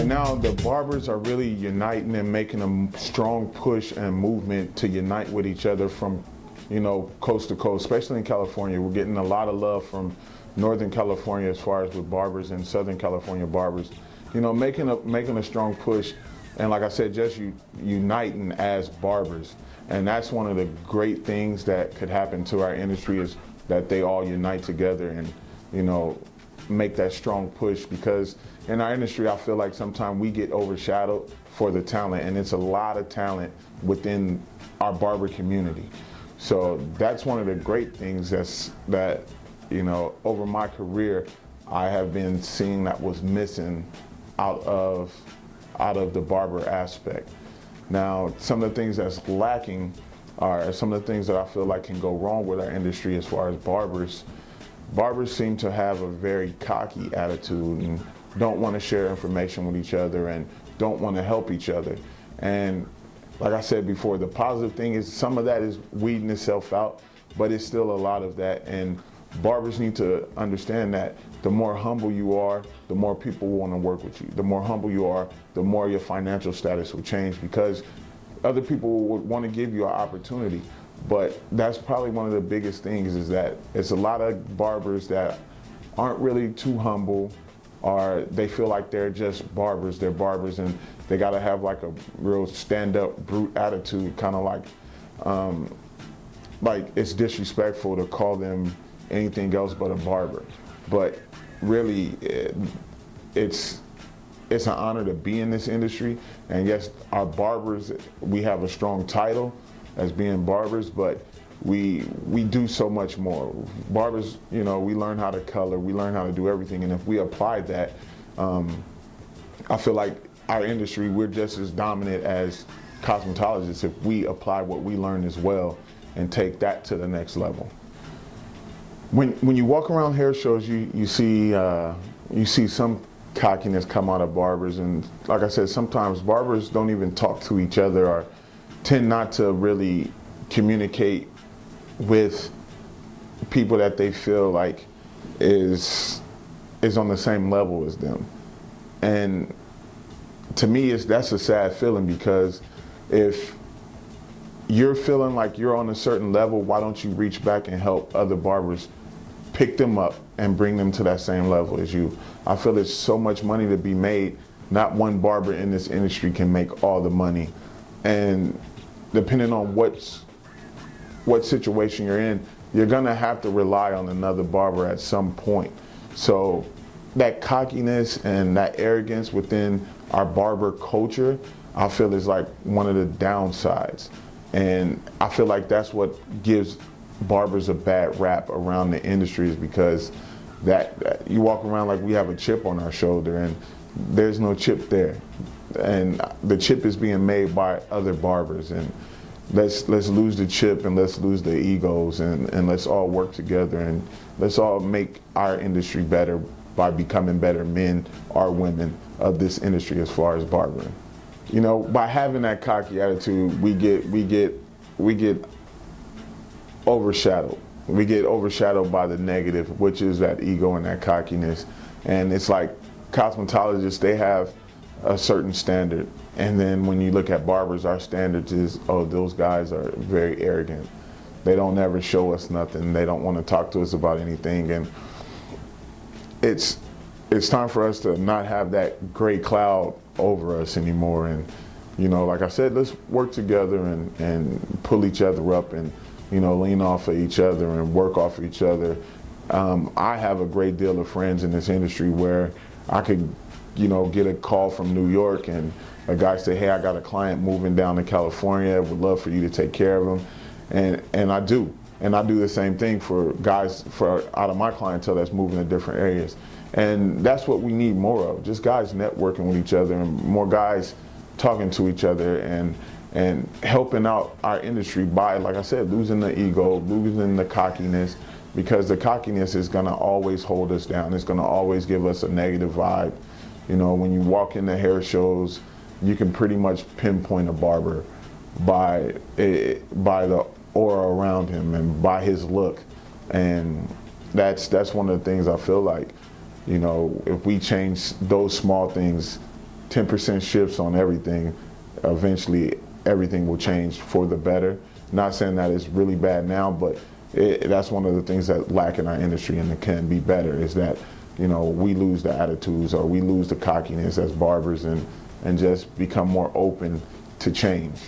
Right now, the barbers are really uniting and making a strong push and movement to unite with each other from, you know, coast to coast, especially in California. We're getting a lot of love from Northern California as far as with barbers and Southern California barbers. You know, making a, making a strong push and like I said, just uniting as barbers. And that's one of the great things that could happen to our industry is that they all unite together and, you know, make that strong push because in our industry, I feel like sometimes we get overshadowed for the talent and it's a lot of talent within our barber community. So that's one of the great things that's, that, you know, over my career, I have been seeing that was missing out of, out of the barber aspect. Now, some of the things that's lacking are some of the things that I feel like can go wrong with our industry as far as barbers. Barbers seem to have a very cocky attitude and don't want to share information with each other and don't want to help each other. And like I said before, the positive thing is some of that is weeding itself out, but it's still a lot of that. And barbers need to understand that the more humble you are, the more people want to work with you. The more humble you are, the more your financial status will change because other people would want to give you an opportunity. But that's probably one of the biggest things is that it's a lot of barbers that aren't really too humble or they feel like they're just barbers, they're barbers and they got to have like a real stand-up brute attitude, kind of like, um, like it's disrespectful to call them anything else but a barber. But really, it, it's it's an honor to be in this industry. And yes, our barbers, we have a strong title as being barbers, but we we do so much more. Barbers, you know, we learn how to color, we learn how to do everything, and if we apply that, um, I feel like our industry, we're just as dominant as cosmetologists if we apply what we learn as well and take that to the next level. When when you walk around hair shows, you you see uh, you see some cockiness come out of barbers, and like I said, sometimes barbers don't even talk to each other or tend not to really communicate with people that they feel like is is on the same level as them. And to me, it's, that's a sad feeling because if you're feeling like you're on a certain level, why don't you reach back and help other barbers pick them up and bring them to that same level as you? I feel there's so much money to be made. Not one barber in this industry can make all the money. And depending on what's what situation you're in, you're gonna have to rely on another barber at some point. So that cockiness and that arrogance within our barber culture, I feel is like one of the downsides. And I feel like that's what gives barbers a bad rap around the industry is because that, that you walk around like we have a chip on our shoulder and there's no chip there. And the chip is being made by other barbers and let's let's lose the chip and let's lose the egos and, and let's all work together and let's all make our industry better by becoming better men or women of this industry as far as barbering. You know, by having that cocky attitude, we get we get we get overshadowed. We get overshadowed by the negative, which is that ego and that cockiness. And it's like cosmetologists, they have a certain standard and then when you look at barbers, our standards is, oh, those guys are very arrogant. They don't ever show us nothing. They don't want to talk to us about anything. And it's, it's time for us to not have that gray cloud over us anymore. And, you know, like I said, let's work together and, and pull each other up and, you know, lean off of each other and work off of each other. Um, I have a great deal of friends in this industry where I could, you know, get a call from New York and a guy say, hey, I got a client moving down to California, would love for you to take care of him. And, and I do. And I do the same thing for guys for out of my clientele that's moving to different areas. And that's what we need more of, just guys networking with each other and more guys talking to each other and and helping out our industry by, like I said, losing the ego, losing the cockiness, because the cockiness is gonna always hold us down. It's gonna always give us a negative vibe. You know, when you walk in the hair shows, you can pretty much pinpoint a barber by a, by the aura around him and by his look and that's that's one of the things I feel like you know if we change those small things 10% shifts on everything, eventually everything will change for the better. Not saying that it's really bad now, but it, that's one of the things that lack in our industry and it can be better is that you know we lose the attitudes or we lose the cockiness as barbers and and just become more open to change.